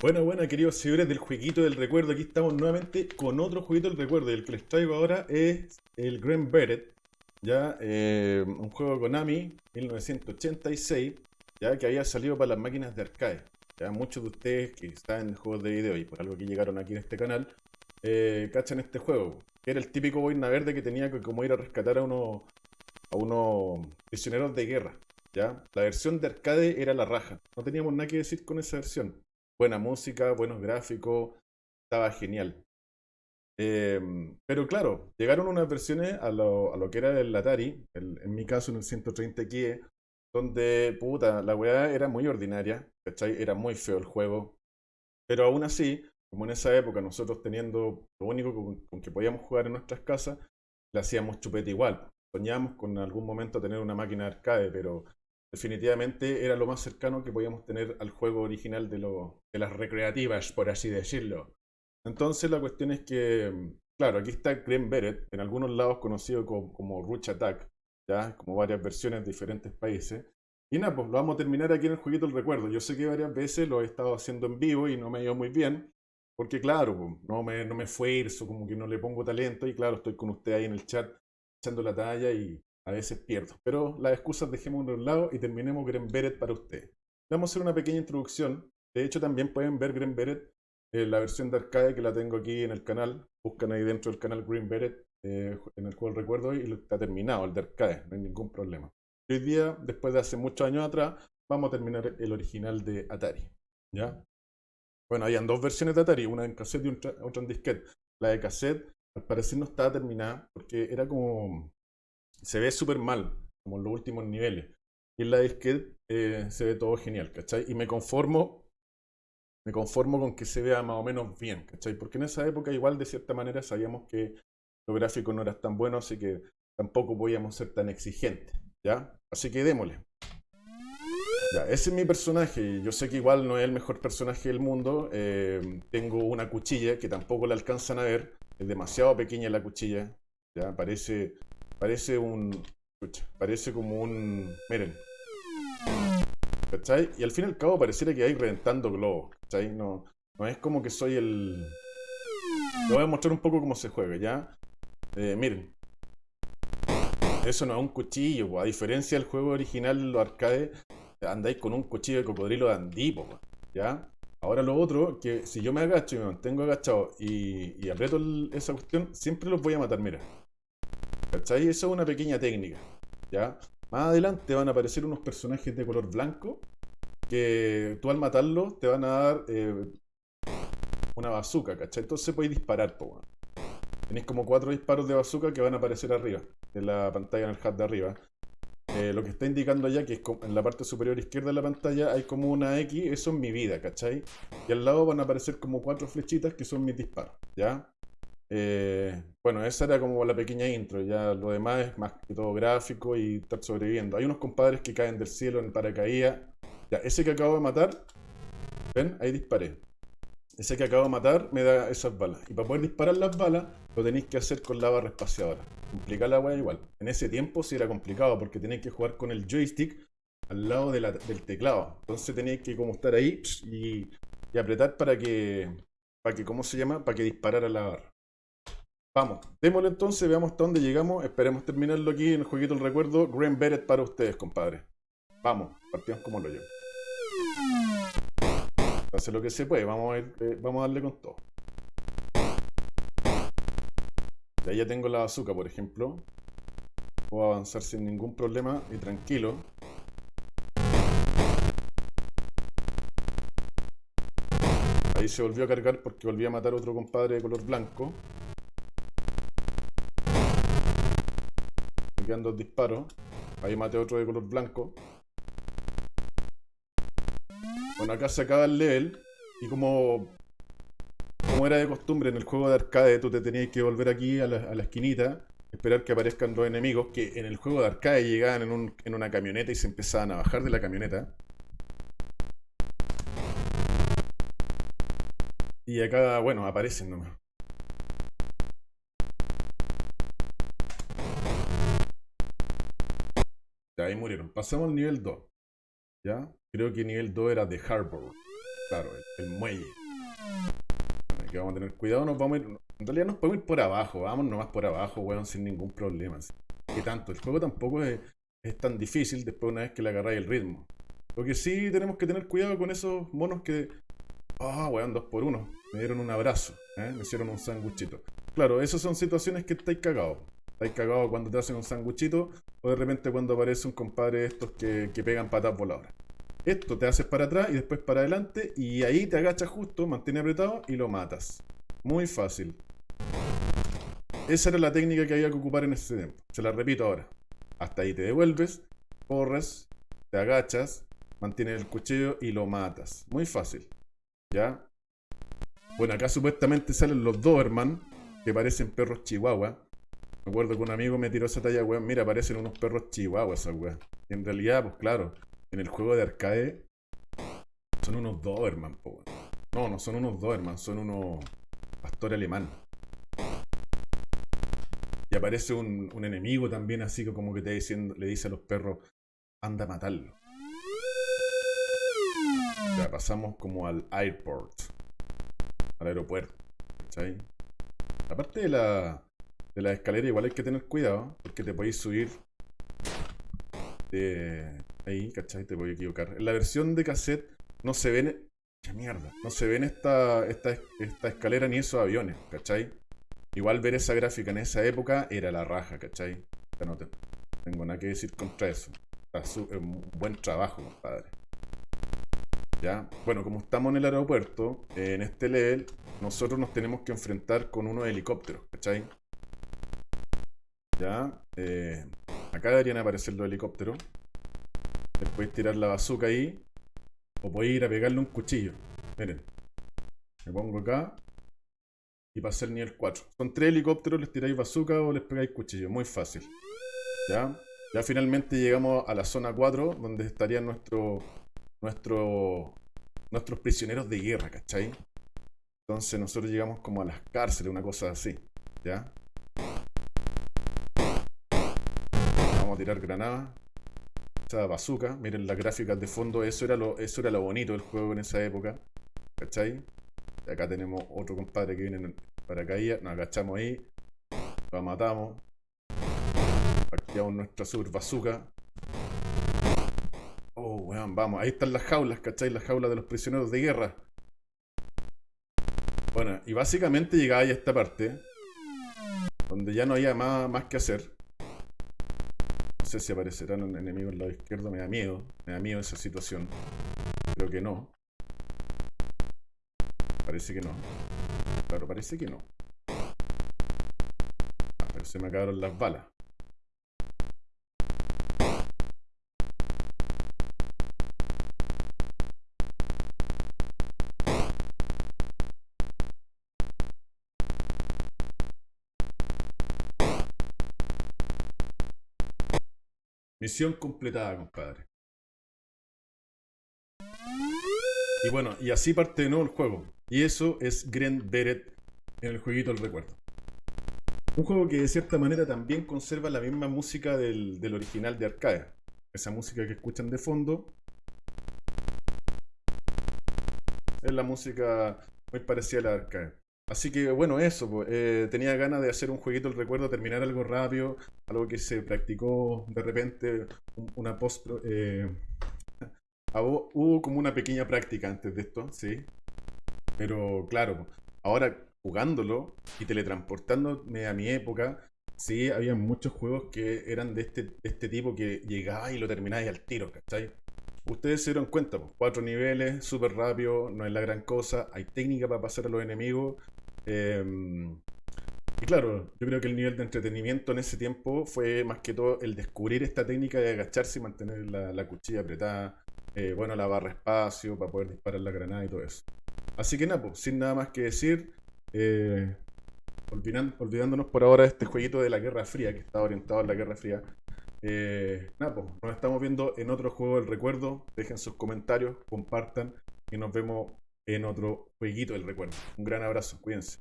Bueno, bueno, queridos seguidores del jueguito del recuerdo, aquí estamos nuevamente con otro jueguito del recuerdo. El que les traigo ahora es el Grand Beret, ya, eh, un juego Konami, 1986, ya que había salido para las máquinas de arcade. Ya muchos de ustedes que están en juegos de video y por algo que llegaron aquí en este canal, eh, cachan este juego. Era el típico boina verde que tenía que como ir a rescatar a unos, a unos prisioneros de guerra. ¿ya? La versión de arcade era la raja. No teníamos nada que decir con esa versión buena música, buenos gráficos, estaba genial. Em, pero claro, llegaron unas versiones a lo, a lo que era el Atari, en mi caso en el 130 XE, donde, puta, la weá era muy ordinaria, ¿cachai? Era muy feo el juego. Pero aún así, como en esa época nosotros teniendo lo único con, que podíamos jugar en nuestras casas, le hacíamos chupete igual. Soñábamos con algún momento tener una máquina de arcade, pero definitivamente era lo más cercano que podíamos tener al juego original de, lo, de las recreativas, por así decirlo. Entonces la cuestión es que, claro, aquí está Green Beret, en algunos lados conocido como, como Ruch Attack, ya, como varias versiones de diferentes países. Y nada, pues lo vamos a terminar aquí en el jueguito del recuerdo. Yo sé que varias veces lo he estado haciendo en vivo y no me ha ido muy bien, porque claro, pues, no me, no me como que no le pongo talento y claro, estoy con usted ahí en el chat echando la talla y a veces pierdo. Pero las excusas dejemos de un lado y terminemos Green Beret para ustedes. Vamos a hacer una pequeña introducción. De hecho, también pueden ver Green Beret, eh, la versión de arcade que la tengo aquí en el canal. Buscan ahí dentro del canal Green Beret, eh, en el cual recuerdo, y está terminado, el de arcade, no hay ningún problema. Hoy día, después de hace muchos años atrás, vamos a terminar el original de Atari. ¿Ya? Bueno, habían dos versiones de Atari, una en cassette y otra en disquete. La de cassette, al parecer no estaba terminada, porque era como se ve súper mal, como en los últimos niveles. Y en la disquete eh, se ve todo genial, ¿cachai? Y me conformo, me conformo con que se vea más o menos bien, ¿cachai? Porque en esa época igual de cierta manera sabíamos que los gráficos no eran tan buenos, así que tampoco podíamos ser tan exigentes, ¿ya? Así que démosle. Ya, ese es mi personaje. Yo sé que igual no es el mejor personaje del mundo. Eh, tengo una cuchilla que tampoco la alcanzan a ver. Es demasiado pequeña la cuchilla. Ya, parece Parece un... parece como un... Miren. ¿Cachai? Y al fin y al cabo pareciera que hay reventando globos. ¿Cachai? No, no es como que soy el... Le voy a mostrar un poco cómo se juega, ¿ya? Eh, miren. Eso no es un cuchillo, a diferencia del juego original, los arcades, andáis con un cuchillo de cocodrilo de andipo, ¿ya? Ahora lo otro, que si yo me agacho y me mantengo agachado y, y aprieto esa cuestión, siempre los voy a matar, mira. ¿Cachai? Eso es una pequeña técnica. ¿Ya? Más adelante van a aparecer unos personajes de color blanco que tú al matarlos te van a dar eh, una bazooka, ¿cachai? Entonces podéis disparar, po, Tenéis como cuatro disparos de bazooka que van a aparecer arriba, en la pantalla en el HUD de arriba. Eh, lo que está indicando allá, que en la parte superior izquierda de la pantalla, hay como una X, eso es mi vida, ¿cachai? Y al lado van a aparecer como cuatro flechitas que son mis disparos, ¿ya? Eh, bueno, esa era como la pequeña intro, ya lo demás es más que todo gráfico y estar sobreviviendo. Hay unos compadres que caen del cielo en paracaídas. Ya, ese que acabo de matar, ¿ven? Ahí disparé. Ese que acabo de matar me da esas balas. Y para poder disparar las balas, lo tenéis que hacer con la barra espaciadora. Complicar la weá igual. En ese tiempo sí era complicado porque tenéis que jugar con el joystick al lado del teclado. Entonces tenéis que como estar ahí y, apretar para que, para que, ¿cómo se llama? Para que disparara la barra. Vamos, démosle entonces, veamos hasta dónde llegamos. Esperemos terminarlo aquí en el jueguito del recuerdo. Green Beret para ustedes, compadre. Vamos, partimos como lo yo. Hace lo que se puede, vamos a, eh, vamos a darle con todo. ahí ya tengo la azúcar, por ejemplo. Puedo avanzar sin ningún problema y tranquilo. Ahí se volvió a cargar porque volví a matar a otro compadre de color blanco. Quedan dos disparos. Ahí maté otro de color blanco. Bueno, acá se acaba el level. Y como, como era de costumbre en el juego de arcade, tú te tenías que volver aquí a la, esquinita. Esperar que aparezcan dos enemigos que en el juego de arcade llegaban en, en una camioneta y se empezaban a bajar de la camioneta. Y acá, bueno, aparecen nomás. Ahí murieron. Pasamos al nivel 2. ¿Ya? Creo que nivel 2 era de Harbor. claro, el, el muelle. Bueno, aquí vamos a tener cuidado, nos vamos a ir, en realidad nos podemos ir por abajo, vamos nomás por abajo, weón, sin ningún problema. ¿Qué tanto? El juego tampoco es, es tan difícil después una vez que le agarráis el ritmo. Lo que sí tenemos que tener cuidado con esos monos que... Ah, weón, dos por uno. Me dieron un abrazo, ¿eh? me hicieron un sanguchito. Claro, esas son situaciones que estáis cagados. Estáis cagados cuando te hacen un sanguchito o de repente cuando aparece un compadre de estos que, que pegan patas voladoras. Esto te haces para atrás y después para adelante y ahí te agachas justo, mantienes apretado y lo matas. Muy fácil. Esa era la técnica que había que ocupar en ese tiempo. Se la repito ahora. Hasta ahí te devuelves, corres, te agachas, mantienes el cuchillo y lo matas. Muy fácil. ¿Ya? Bueno, acá supuestamente salen los Doberman, que parecen perros chihuahua. Me acuerdo que un amigo me tiró esa talla, weón. Mira, parecen unos perros chihuahua esas weón. Y en realidad, pues claro, en el juego de arcade son unos Doberman, po. No, no son unos Doberman, son unos pastor alemán. Y aparece un, enemigo también, así que como que te diciendo, le dice a los perros, anda a matarlo. Ya pasamos como al airport, al aeropuerto. ¿Cachai? Aparte de la, de la escalera, igual hay que tener cuidado, porque te podéis subir de ahí, ¿cachai? Te a equivocar. En la versión de cassette no se ven. ¡Qué mierda! No se ven esta, esta, esta escalera ni esos aviones, ¿cachai? Igual ver esa gráfica en esa época era la raja, ¿cachai? No te- tengo nada que decir contra eso. Está su- es un buen trabajo, compadre. ¿Ya? Bueno, como estamos en el aeropuerto, en este level, nosotros nos tenemos que enfrentar con unos helicópteros, ¿cachai? ¿Ya? Eh, acá deberían aparecer los helicópteros. Les podéis tirar la bazooka ahí. O podéis ir a pegarle un cuchillo. Miren. Me pongo acá. Y pasé el nivel 4. Son tres helicópteros, les tiráis bazooka o les pegáis cuchillo. Muy fácil. ¿Ya? Ya finalmente llegamos a la zona 4, donde estarían nuestros nuestro, nuestros prisioneros de guerra, ¿cachai? Entonces nosotros llegamos como a las cárceles, una cosa así. ¿Ya? Tirar granadas. Esa bazooka, miren las gráficas de fondo, eso era lo, eso era lo bonito del juego en esa época. ¿Cachai? Y acá tenemos otro compadre que viene en paracaídas, nos agachamos ahí, lo matamos, activamos nuestra super bazooka. Oh, weón, vamos, ahí están las jaulas, ¿cachai? Las jaulas de los prisioneros de guerra. Bueno, y básicamente llegaba a esta parte, donde ya no había más, más que hacer. No sé si aparecerán un enemigo al lado izquierdo, me da miedo, me da miedo esa situación. Creo que no. Parece que no. Claro, parece que no. Ah, pero se me acabaron las balas. Misión completada, compadre. Y bueno, y así parte de nuevo el juego. Y eso es Grand Beret en el jueguito del recuerdo. Un juego que de cierta manera también conserva la misma música del, original de arcade. Esa música que escuchan de fondo. Es la música muy parecida a la de arcade. Así que bueno, eso, pues, tenía ganas de hacer un jueguito del recuerdo, terminar algo rápido, algo que se practicó de repente, un- una post... eh, hubo, hubo como una pequeña práctica antes de esto, sí. Pero claro, ahora jugándolo y teletransportándome a mi época, sí, había muchos juegos que eran de este, este tipo que llegaba y lo terminabas al tiro, ¿cachai? Ustedes se dieron cuenta, pues, cuatro niveles, súper rápido, no es la gran cosa, hay técnica para pasar a los enemigos. Eh, y claro, yo creo que el nivel de entretenimiento en ese tiempo fue más que todo el descubrir esta técnica de agacharse y mantener la, la cuchilla apretada, eh, bueno, la barra espacio para poder disparar la granada y todo eso. Así que nada, pues, sin nada más que decir, eh, olvidándonos por ahora de este jueguito de la Guerra Fría, que está orientado a la Guerra Fría. Eh, nada, pues, nos estamos viendo en otro juego del recuerdo. Dejen sus comentarios, compartan y nos vemos en otro jueguito del recuerdo. Un gran abrazo, cuídense.